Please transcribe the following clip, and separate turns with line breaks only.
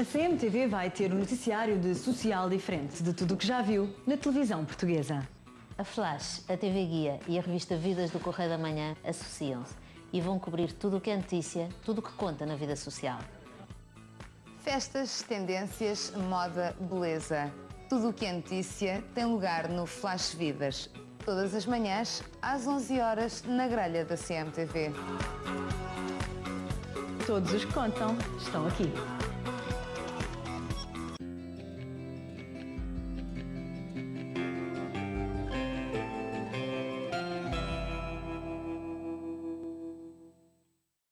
A CMTV vai ter um noticiário de social diferente de tudo o que já viu na televisão portuguesa.
A Flash, a TV Guia e a revista Vidas do Correio da Manhã associam-se e vão cobrir tudo o que é notícia, tudo o que conta na vida social.
Festas, tendências, moda, beleza. Tudo o que é notícia tem lugar no Flash Vidas. Todas as manhãs, às 11 horas, na grelha da CMTV.
Todos os que contam estão aqui.